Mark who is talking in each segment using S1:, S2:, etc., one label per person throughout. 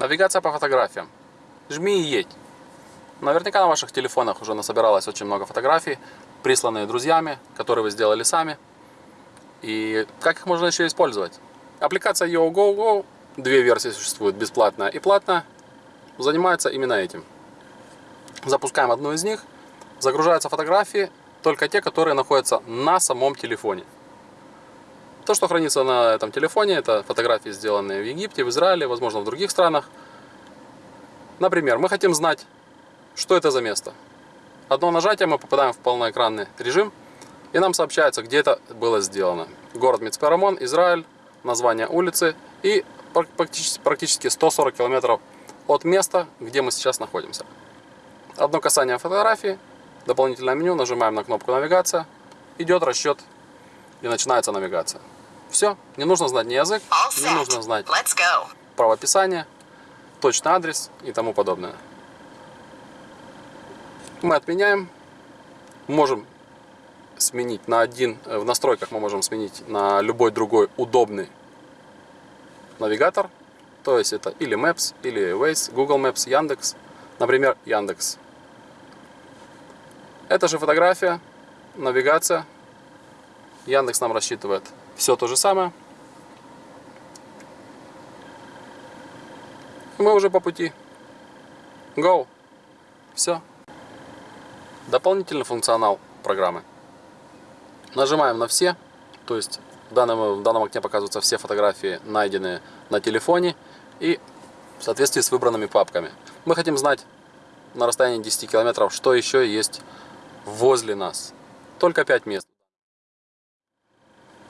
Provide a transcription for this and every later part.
S1: Навигация по фотографиям. Жми и едь. Наверняка на ваших телефонах уже насобиралось очень много фотографий, присланные друзьями, которые вы сделали сами. И как их можно еще использовать? Аппликация YoGoGo, две версии существуют, бесплатная и платная, занимается именно этим. Запускаем одну из них, загружаются фотографии, только те, которые находятся на самом телефоне. То, что хранится на этом телефоне, это фотографии, сделанные в Египте, в Израиле, возможно, в других странах. Например, мы хотим знать, что это за место. Одно нажатие, мы попадаем в полноэкранный режим, и нам сообщается, где это было сделано. Город Мицперамон, Израиль, название улицы и практически 140 километров от места, где мы сейчас находимся. Одно касание фотографии, дополнительное меню, нажимаем на кнопку навигация, идет расчет и начинается навигация. Все, не нужно знать ни язык, не нужно знать правописание, точный адрес и тому подобное. Мы отменяем, можем сменить на один, э, в настройках мы можем сменить на любой другой удобный навигатор. То есть это или Maps, или Waze, Google Maps, Яндекс. Например, Яндекс. Это же фотография, навигация. Яндекс нам рассчитывает все то же самое. Мы уже по пути. Go. Все. Дополнительный функционал программы. Нажимаем на все, то есть в данном, в данном окне показываются все фотографии, найденные на телефоне и в соответствии с выбранными папками. Мы хотим знать на расстоянии 10 километров, что еще есть возле нас. Только 5 мест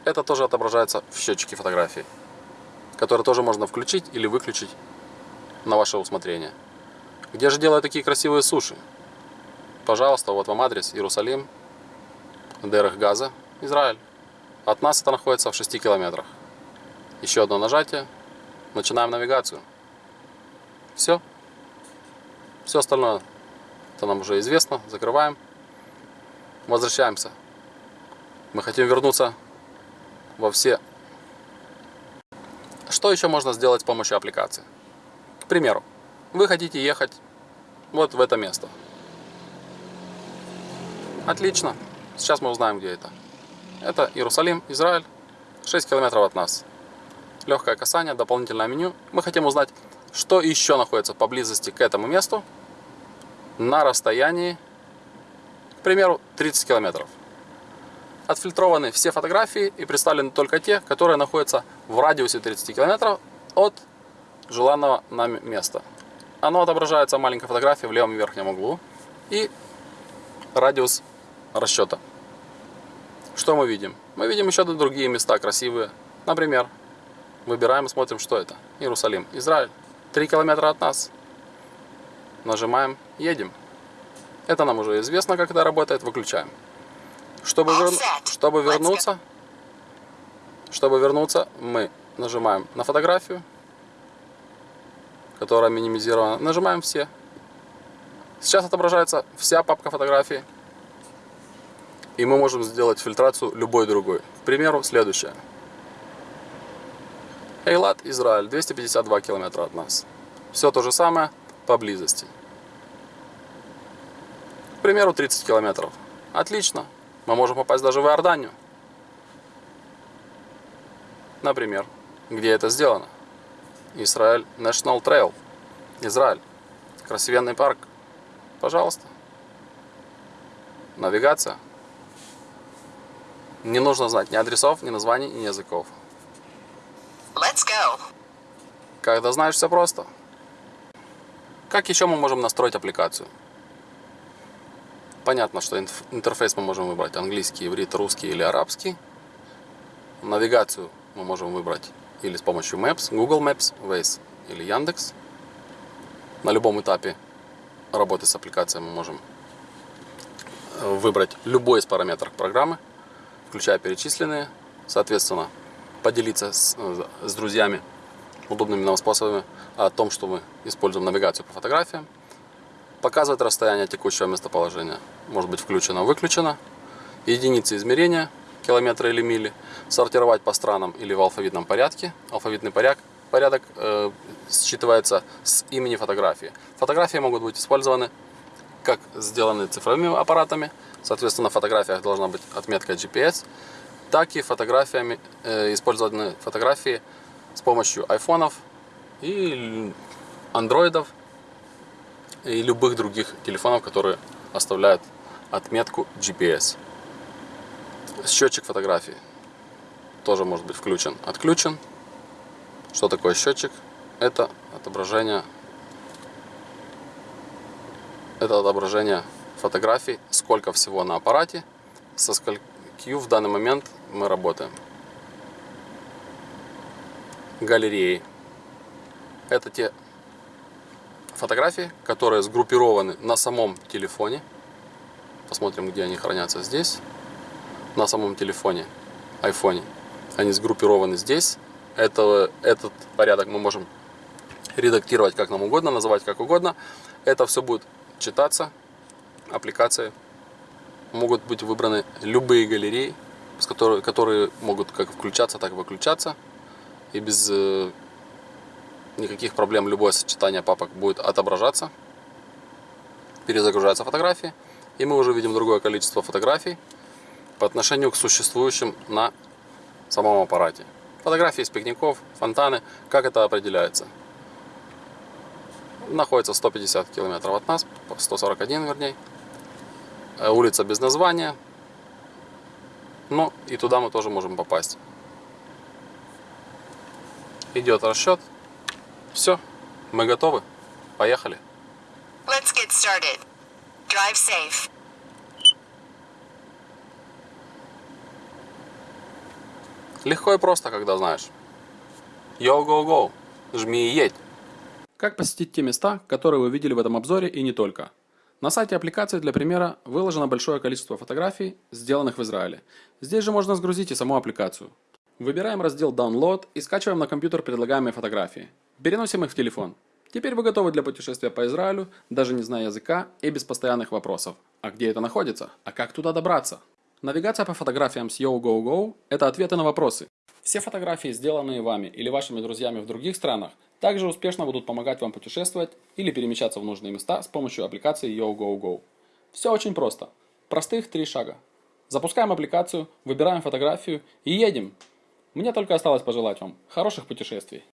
S1: это тоже отображается в счетчике фотографии, который тоже можно включить или выключить на ваше усмотрение. Где же делают такие красивые суши? Пожалуйста, вот вам адрес Иерусалим, Дерех Газа, Израиль. От нас это находится в 6 километрах. Еще одно нажатие. Начинаем навигацию. Все. Все остальное это нам уже известно. Закрываем. Возвращаемся. Мы хотим вернуться во все. Что еще можно сделать с помощью аппликации? К примеру, вы хотите ехать вот в это место. Отлично. Сейчас мы узнаем, где это. Это Иерусалим, Израиль. 6 километров от нас. Легкое касание, дополнительное меню. Мы хотим узнать, что еще находится поблизости к этому месту на расстоянии, к примеру, 30 километров отфильтрованы все фотографии и представлены только те, которые находятся в радиусе 30 км от желанного нами места. Оно отображается маленькой фотографии в левом верхнем углу и радиус расчета. Что мы видим? Мы видим еще другие места красивые. Например, выбираем и смотрим, что это. Иерусалим, Израиль. 3 километра от нас. Нажимаем, едем. Это нам уже известно, как это работает. Выключаем. Чтобы, вер... чтобы вернуться, чтобы вернуться, мы нажимаем на фотографию, которая минимизирована. Нажимаем все. Сейчас отображается вся папка фотографий. И мы можем сделать фильтрацию любой другой. К примеру, следующее. Эйлат, Израиль, 252 километра от нас. Все то же самое поблизости. К примеру, 30 километров. Отлично. Мы можем попасть даже в Иорданию. Например, где это сделано? Израиль National Trail. Израиль. Красивенный парк. Пожалуйста. Навигация. Не нужно знать ни адресов, ни названий, ни языков. Let's go. Когда знаешь все просто. Как еще мы можем настроить аппликацию? Понятно, что интерфейс мы можем выбрать английский, иврит, русский или арабский. Навигацию мы можем выбрать или с помощью Maps, Google Maps, Waze или Яндекс. На любом этапе работы с аппликацией мы можем э, выбрать любой из параметров программы, включая перечисленные. Соответственно, поделиться с, э, с друзьями удобными нам способами о том, что мы используем навигацию по фотографиям показывать расстояние текущего местоположения. Может быть включено, выключено. Единицы измерения, километры или мили. Сортировать по странам или в алфавитном порядке. Алфавитный порядок, порядок э, считывается с имени фотографии. Фотографии могут быть использованы как сделаны цифровыми аппаратами, соответственно, на фотографиях должна быть отметка GPS, так и фотографиями, э, использованы фотографии с помощью айфонов и андроидов и любых других телефонов, которые оставляют отметку GPS. Счетчик фотографии тоже может быть включен, отключен. Что такое счетчик? Это отображение, это отображение фотографий, сколько всего на аппарате, со скольких в данный момент мы работаем. Галереи. Это те фотографии, которые сгруппированы на самом телефоне. Посмотрим, где они хранятся здесь. На самом телефоне, айфоне. Они сгруппированы здесь. Это, этот порядок мы можем редактировать как нам угодно, называть как угодно. Это все будет читаться. Аппликации могут быть выбраны любые галереи, которые, которые могут как включаться, так и выключаться. И без э, никаких проблем любое сочетание папок будет отображаться. Перезагружаются фотографии. И мы уже видим другое количество фотографий по отношению к существующим на самом аппарате. Фотографии из пикников, фонтаны. Как это определяется? Находится 150 километров от нас, 141 вернее. Э, улица без названия. Ну и туда мы тоже можем попасть. Идет расчет. Все, мы готовы. Поехали.
S2: Let's get started. Drive safe.
S1: Легко и просто, когда знаешь. Yo, go, go. Жми и едь. Как посетить те места, которые вы видели в этом обзоре и не только? На сайте аппликации для примера выложено большое количество фотографий, сделанных в Израиле. Здесь же можно сгрузить и саму аппликацию. Выбираем раздел Download и скачиваем на компьютер предлагаемые фотографии. Переносим их в телефон. Теперь вы готовы для путешествия по Израилю, даже не зная языка и без постоянных вопросов. А где это находится? А как туда добраться? Навигация по фотографиям с YoGoGo – это ответы на вопросы. Все фотографии, сделанные вами или вашими друзьями в других странах, также успешно будут помогать вам путешествовать или перемещаться в нужные места с помощью аппликации YoGoGo. Все очень просто. Простых три шага. Запускаем аппликацию, выбираем фотографию и едем. Мне только осталось пожелать вам хороших путешествий.